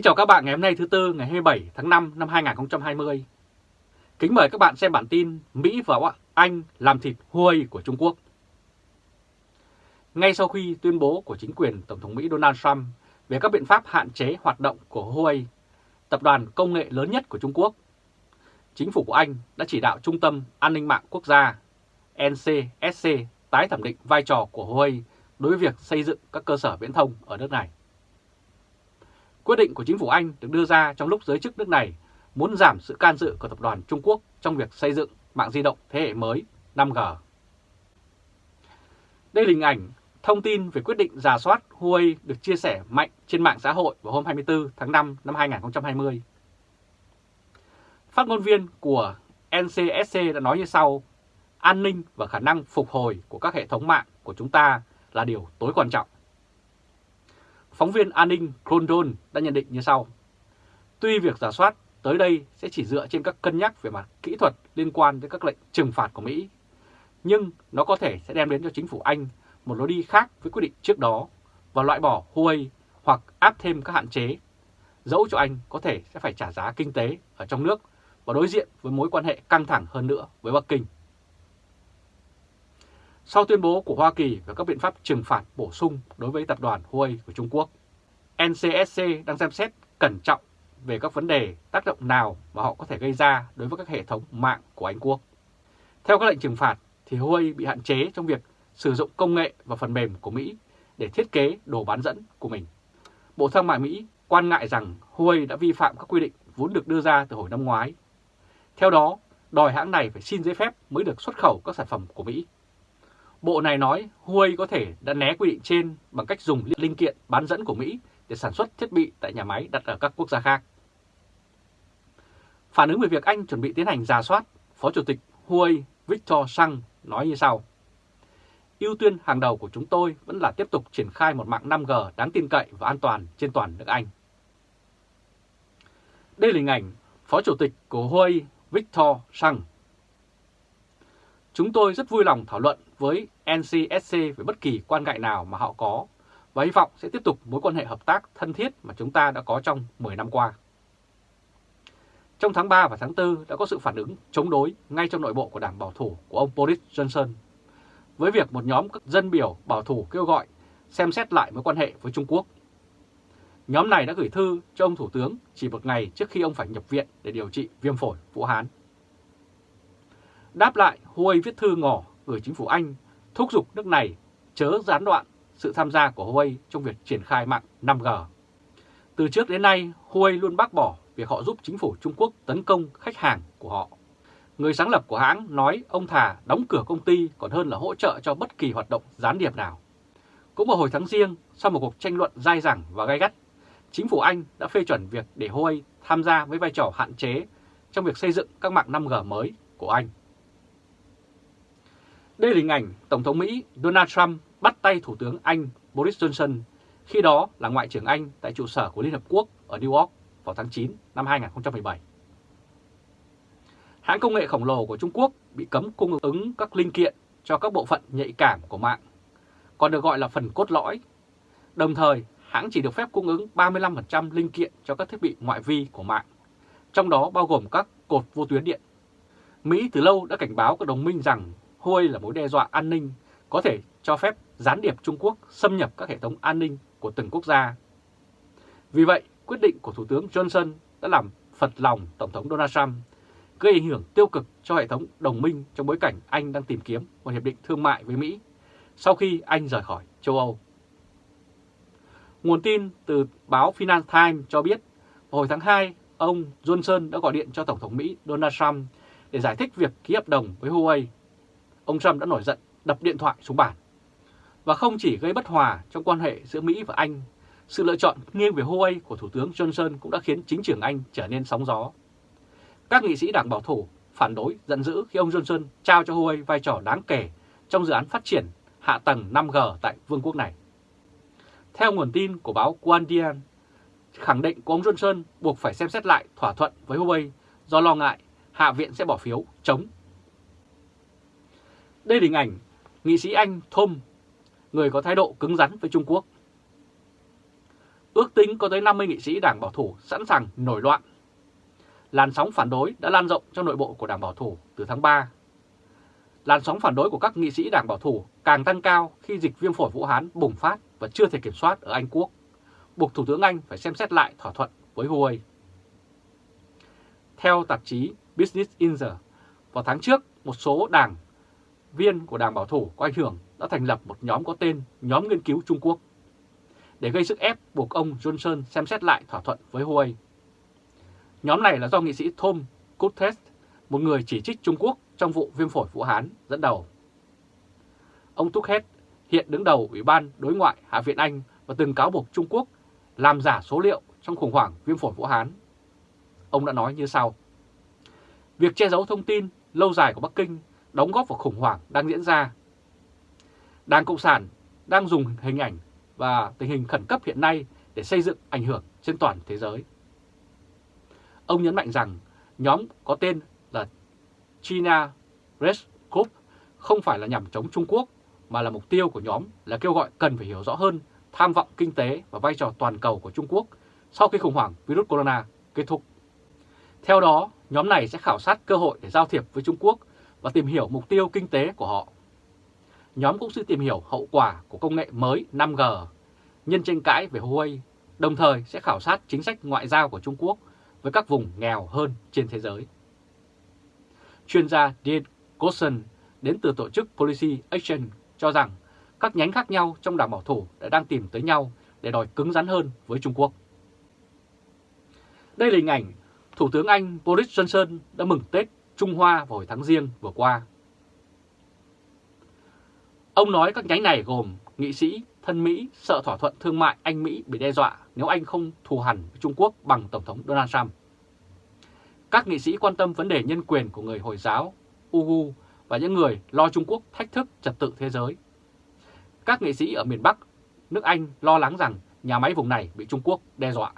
Kính chào các bạn ngày hôm nay thứ Tư ngày 27 tháng 5 năm 2020. Kính mời các bạn xem bản tin Mỹ và Anh làm thịt Huawei của Trung Quốc. Ngay sau khi tuyên bố của chính quyền Tổng thống Mỹ Donald Trump về các biện pháp hạn chế hoạt động của Huawei, tập đoàn công nghệ lớn nhất của Trung Quốc, chính phủ của Anh đã chỉ đạo Trung tâm An ninh mạng quốc gia NCSC tái thẩm định vai trò của Huawei đối với việc xây dựng các cơ sở viễn thông ở nước này. Quyết định của chính phủ Anh được đưa ra trong lúc giới chức nước này muốn giảm sự can dự của tập đoàn Trung Quốc trong việc xây dựng mạng di động thế hệ mới 5G. Đây là hình ảnh thông tin về quyết định giả soát Huawei được chia sẻ mạnh trên mạng xã hội vào hôm 24 tháng 5 năm 2020. Phát ngôn viên của NCSC đã nói như sau, an ninh và khả năng phục hồi của các hệ thống mạng của chúng ta là điều tối quan trọng. Phóng viên an ninh Crondon đã nhận định như sau. Tuy việc giả soát tới đây sẽ chỉ dựa trên các cân nhắc về mặt kỹ thuật liên quan đến các lệnh trừng phạt của Mỹ, nhưng nó có thể sẽ đem đến cho chính phủ Anh một lối đi khác với quyết định trước đó và loại bỏ Huawei hoặc áp thêm các hạn chế, dẫu cho Anh có thể sẽ phải trả giá kinh tế ở trong nước và đối diện với mối quan hệ căng thẳng hơn nữa với Bắc Kinh. Sau tuyên bố của Hoa Kỳ về các biện pháp trừng phạt bổ sung đối với tập đoàn Huawei của Trung Quốc, NCSC đang xem xét cẩn trọng về các vấn đề tác động nào mà họ có thể gây ra đối với các hệ thống mạng của Anh Quốc. Theo các lệnh trừng phạt, thì Huawei bị hạn chế trong việc sử dụng công nghệ và phần mềm của Mỹ để thiết kế đồ bán dẫn của mình. Bộ Thương mại Mỹ quan ngại rằng Huawei đã vi phạm các quy định vốn được đưa ra từ hồi năm ngoái. Theo đó, đòi hãng này phải xin giấy phép mới được xuất khẩu các sản phẩm của Mỹ. Bộ này nói Huawei có thể đã né quy định trên bằng cách dùng linh kiện bán dẫn của Mỹ để sản xuất thiết bị tại nhà máy đặt ở các quốc gia khác. Phản ứng về việc Anh chuẩn bị tiến hành giả soát, Phó Chủ tịch Huawei Victor Sang nói như sau. ưu tiên hàng đầu của chúng tôi vẫn là tiếp tục triển khai một mạng 5G đáng tin cậy và an toàn trên toàn nước Anh. Đây là hình ảnh Phó Chủ tịch của Huawei Victor Sang. Chúng tôi rất vui lòng thảo luận với NCSC về bất kỳ quan ngại nào mà họ có và hy vọng sẽ tiếp tục mối quan hệ hợp tác thân thiết mà chúng ta đã có trong 10 năm qua. Trong tháng 3 và tháng 4 đã có sự phản ứng chống đối ngay trong nội bộ của đảng bảo thủ của ông Boris Johnson với việc một nhóm các dân biểu bảo thủ kêu gọi xem xét lại mối quan hệ với Trung Quốc. Nhóm này đã gửi thư cho ông Thủ tướng chỉ một ngày trước khi ông phải nhập viện để điều trị viêm phổi Vũ Hán. Đáp lại, Huawei viết thư ngỏ gửi chính phủ Anh thúc giục nước này chớ gián đoạn sự tham gia của Huawei trong việc triển khai mạng 5G. Từ trước đến nay, Huawei luôn bác bỏ việc họ giúp chính phủ Trung Quốc tấn công khách hàng của họ. Người sáng lập của hãng nói ông thà đóng cửa công ty còn hơn là hỗ trợ cho bất kỳ hoạt động gián điệp nào. Cũng vào hồi tháng riêng, sau một cuộc tranh luận dai dẳng và gai gắt, chính phủ Anh đã phê chuẩn việc để Huawei tham gia với vai trò hạn chế trong việc xây dựng các mạng 5G mới của Anh. Đây là hình ảnh Tổng thống Mỹ Donald Trump bắt tay Thủ tướng Anh Boris Johnson, khi đó là Ngoại trưởng Anh tại trụ sở của Liên Hợp Quốc ở New York vào tháng 9 năm 2017. Hãng công nghệ khổng lồ của Trung Quốc bị cấm cung ứng các linh kiện cho các bộ phận nhạy cảm của mạng, còn được gọi là phần cốt lõi. Đồng thời, hãng chỉ được phép cung ứng 35% linh kiện cho các thiết bị ngoại vi của mạng, trong đó bao gồm các cột vô tuyến điện. Mỹ từ lâu đã cảnh báo các đồng minh rằng Huawei là mối đe dọa an ninh có thể cho phép gián điệp Trung Quốc xâm nhập các hệ thống an ninh của từng quốc gia. Vì vậy, quyết định của Thủ tướng Johnson đã làm phật lòng Tổng thống Donald Trump, gây ảnh hưởng tiêu cực cho hệ thống đồng minh trong bối cảnh Anh đang tìm kiếm một hiệp định thương mại với Mỹ sau khi Anh rời khỏi châu Âu. Nguồn tin từ báo Financial Times cho biết, hồi tháng 2, ông Johnson đã gọi điện cho Tổng thống Mỹ Donald Trump để giải thích việc ký hợp đồng với Huawei. Ông Trump đã nổi giận đập điện thoại xuống bàn. Và không chỉ gây bất hòa trong quan hệ giữa Mỹ và Anh, sự lựa chọn nghiêng về Huawei của Thủ tướng Johnson cũng đã khiến chính trường Anh trở nên sóng gió. Các nghị sĩ đảng bảo thủ phản đối giận dữ khi ông Johnson trao cho Huawei vai trò đáng kể trong dự án phát triển hạ tầng 5G tại vương quốc này. Theo nguồn tin của báo Guardian, khẳng định của ông Johnson buộc phải xem xét lại thỏa thuận với Huawei do lo ngại Hạ viện sẽ bỏ phiếu chống. Đây là hình ảnh nghị sĩ Anh Thom, người có thái độ cứng rắn với Trung Quốc. Ước tính có tới 50 nghị sĩ Đảng Bảo thủ sẵn sàng nổi loạn. Làn sóng phản đối đã lan rộng trong nội bộ của Đảng Bảo thủ từ tháng 3. Làn sóng phản đối của các nghị sĩ Đảng Bảo thủ càng tăng cao khi dịch viêm phổi Vũ Hán bùng phát và chưa thể kiểm soát ở Anh Quốc, buộc Thủ tướng Anh phải xem xét lại thỏa thuận với Huawei. Theo tạp chí Business Insider, vào tháng trước, một số đảng viên của Đảng Bảo thủ có ảnh hưởng đã thành lập một nhóm có tên Nhóm Nghiên cứu Trung Quốc để gây sức ép buộc ông Johnson xem xét lại thỏa thuận với Huawei. Nhóm này là do nghị sĩ Tom Kuttes, một người chỉ trích Trung Quốc trong vụ viêm phổi Vũ Hán, dẫn đầu. Ông Tuckhead hiện đứng đầu Ủy ban Đối ngoại Hạ viện Anh và từng cáo buộc Trung Quốc làm giả số liệu trong khủng hoảng viêm phổi Vũ Hán. Ông đã nói như sau. Việc che giấu thông tin lâu dài của Bắc Kinh đóng góp vào khủng hoảng đang diễn ra. Đảng Cộng sản đang dùng hình ảnh và tình hình khẩn cấp hiện nay để xây dựng ảnh hưởng trên toàn thế giới. Ông nhấn mạnh rằng nhóm có tên là China Red Group không phải là nhằm chống Trung Quốc mà là mục tiêu của nhóm là kêu gọi cần phải hiểu rõ hơn tham vọng kinh tế và vai trò toàn cầu của Trung Quốc sau khi khủng hoảng virus corona kết thúc. Theo đó, nhóm này sẽ khảo sát cơ hội để giao thiệp với Trung Quốc và tìm hiểu mục tiêu kinh tế của họ. Nhóm cũng sẽ tìm hiểu hậu quả của công nghệ mới 5G, nhân tranh cãi về Huawei, đồng thời sẽ khảo sát chính sách ngoại giao của Trung Quốc với các vùng nghèo hơn trên thế giới. Chuyên gia Dean Gossen đến từ tổ chức Policy Action cho rằng các nhánh khác nhau trong đảng bảo thủ đã đang tìm tới nhau để đòi cứng rắn hơn với Trung Quốc. Đây là hình ảnh Thủ tướng Anh Boris Johnson đã mừng Tết Trung Hoa vào hồi tháng riêng vừa qua. Ông nói các nhánh này gồm nghị sĩ thân Mỹ sợ thỏa thuận thương mại Anh-Mỹ bị đe dọa nếu Anh không thù hằn với Trung Quốc bằng Tổng thống Donald Trump. Các nghị sĩ quan tâm vấn đề nhân quyền của người Hồi giáo, Ugu và những người lo Trung Quốc thách thức trật tự thế giới. Các nghị sĩ ở miền Bắc, nước Anh lo lắng rằng nhà máy vùng này bị Trung Quốc đe dọa.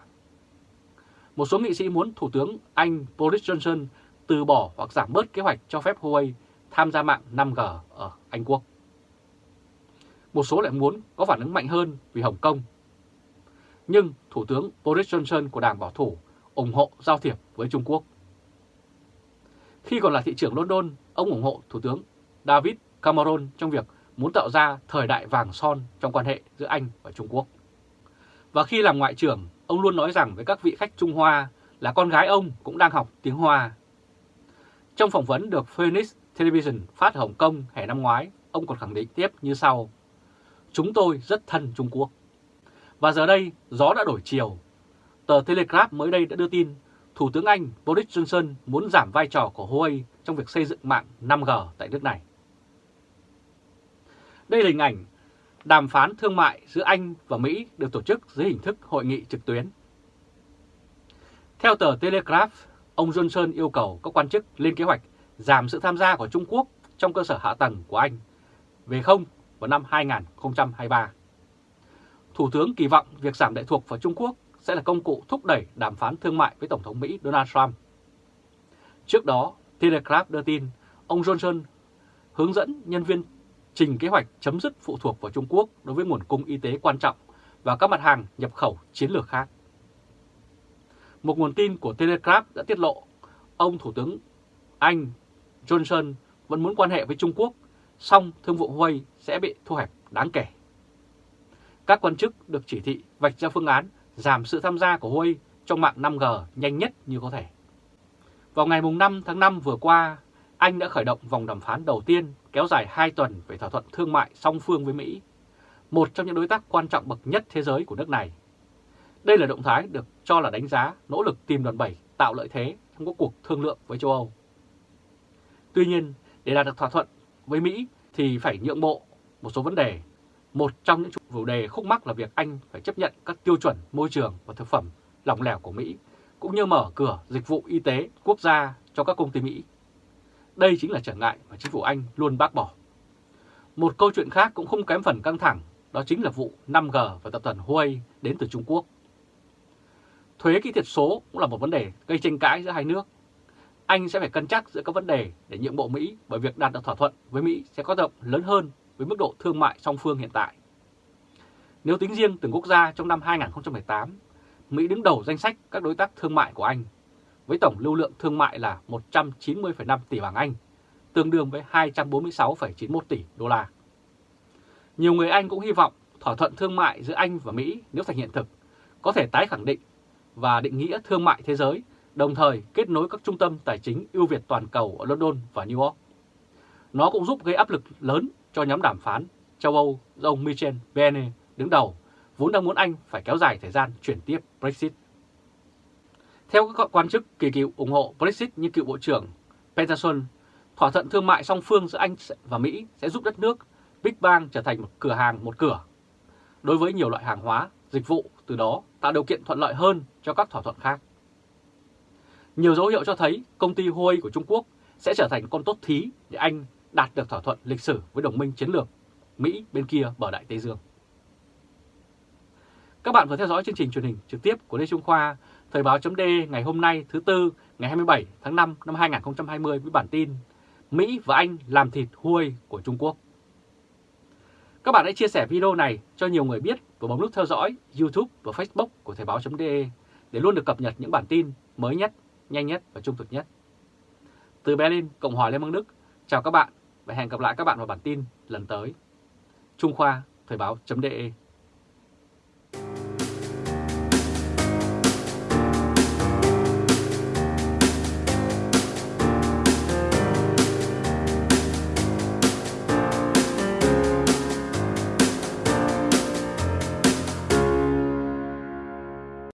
Một số nghị sĩ muốn Thủ tướng Anh Boris Johnson từ bỏ hoặc giảm bớt kế hoạch cho phép Huawei tham gia mạng 5G ở Anh Quốc. Một số lại muốn có phản ứng mạnh hơn vì Hồng Kông. Nhưng Thủ tướng Boris Johnson của Đảng Bảo thủ ủng hộ giao thiệp với Trung Quốc. Khi còn là thị trưởng London, ông ủng hộ Thủ tướng David Cameron trong việc muốn tạo ra thời đại vàng son trong quan hệ giữa Anh và Trung Quốc. Và khi làm ngoại trưởng, ông luôn nói rằng với các vị khách Trung Hoa là con gái ông cũng đang học tiếng Hoa. Trong phỏng vấn được Phoenix Television phát ở Hồng Kông hè năm ngoái, ông còn khẳng định tiếp như sau. Chúng tôi rất thân Trung Quốc. Và giờ đây, gió đã đổi chiều. Tờ Telegraph mới đây đã đưa tin Thủ tướng Anh Boris Johnson muốn giảm vai trò của Huawei trong việc xây dựng mạng 5G tại nước này. Đây là hình ảnh đàm phán thương mại giữa Anh và Mỹ được tổ chức dưới hình thức hội nghị trực tuyến. Theo tờ Telegraph, ông Johnson yêu cầu các quan chức lên kế hoạch giảm sự tham gia của Trung Quốc trong cơ sở hạ tầng của Anh về không vào năm 2023. Thủ tướng kỳ vọng việc giảm lệ thuộc vào Trung Quốc sẽ là công cụ thúc đẩy đàm phán thương mại với Tổng thống Mỹ Donald Trump. Trước đó, Telegraph đưa tin ông Johnson hướng dẫn nhân viên trình kế hoạch chấm dứt phụ thuộc vào Trung Quốc đối với nguồn cung y tế quan trọng và các mặt hàng nhập khẩu chiến lược khác. Một nguồn tin của Telegraph đã tiết lộ ông Thủ tướng Anh Johnson vẫn muốn quan hệ với Trung Quốc, song thương vụ Huawei sẽ bị thu hẹp đáng kể. Các quan chức được chỉ thị vạch ra phương án giảm sự tham gia của Huawei trong mạng 5G nhanh nhất như có thể. Vào ngày 5 tháng 5 vừa qua, Anh đã khởi động vòng đàm phán đầu tiên kéo dài 2 tuần về thỏa thuận thương mại song phương với Mỹ, một trong những đối tác quan trọng bậc nhất thế giới của nước này. Đây là động thái được cho là đánh giá nỗ lực tìm đòn bẩy tạo lợi thế trong các cuộc thương lượng với châu Âu. Tuy nhiên, để đạt được thỏa thuận với Mỹ thì phải nhượng bộ một số vấn đề. Một trong những chủ đề khúc mắc là việc Anh phải chấp nhận các tiêu chuẩn môi trường và thực phẩm lỏng lẻo của Mỹ, cũng như mở cửa dịch vụ y tế quốc gia cho các công ty Mỹ. Đây chính là trở ngại mà chính phủ Anh luôn bác bỏ. Một câu chuyện khác cũng không kém phần căng thẳng, đó chính là vụ 5G và tập đoàn Huawei đến từ Trung Quốc. Thuế kỹ thuật số cũng là một vấn đề gây tranh cãi giữa hai nước. Anh sẽ phải cân nhắc giữa các vấn đề để nhượng bộ Mỹ bởi việc đạt được thỏa thuận với Mỹ sẽ có động lớn hơn với mức độ thương mại song phương hiện tại. Nếu tính riêng từng quốc gia trong năm 2018, Mỹ đứng đầu danh sách các đối tác thương mại của Anh, với tổng lưu lượng thương mại là 190,5 tỷ bảng Anh, tương đương với 246,91 tỷ đô la. Nhiều người Anh cũng hy vọng thỏa thuận thương mại giữa Anh và Mỹ nếu thành hiện thực, có thể tái khẳng định và định nghĩa thương mại thế giới, đồng thời kết nối các trung tâm tài chính ưu việt toàn cầu ở London và New York. Nó cũng giúp gây áp lực lớn cho nhóm đàm phán châu Âu do ông Michel Barnier đứng đầu, vốn đang muốn Anh phải kéo dài thời gian chuyển tiếp Brexit. Theo các quan chức kỳ cựu ủng hộ Brexit như cựu Bộ trưởng Peterson, thỏa thuận thương mại song phương giữa Anh và Mỹ sẽ giúp đất nước Big Bang trở thành một cửa hàng một cửa. Đối với nhiều loại hàng hóa, dịch vụ, từ đó tạo điều kiện thuận lợi hơn cho các thỏa thuận khác. Nhiều dấu hiệu cho thấy công ty Huawei của Trung Quốc sẽ trở thành con tốt thí để Anh đạt được thỏa thuận lịch sử với đồng minh chiến lược Mỹ bên kia bờ Đại Tây Dương. Các bạn vừa theo dõi chương trình truyền hình trực tiếp của Lê Trung Khoa, Thời báo chấm ngày hôm nay thứ Tư ngày 27 tháng 5 năm 2020 với bản tin Mỹ và Anh làm thịt Huawei của Trung Quốc. Các bạn hãy chia sẻ video này cho nhiều người biết và bấm nút theo dõi YouTube và Facebook của Thời báo.de để luôn được cập nhật những bản tin mới nhất, nhanh nhất và trung thực nhất. Từ Berlin, Cộng hòa Liên bang Đức, chào các bạn và hẹn gặp lại các bạn vào bản tin lần tới. Trung Khoa, Thời báo.de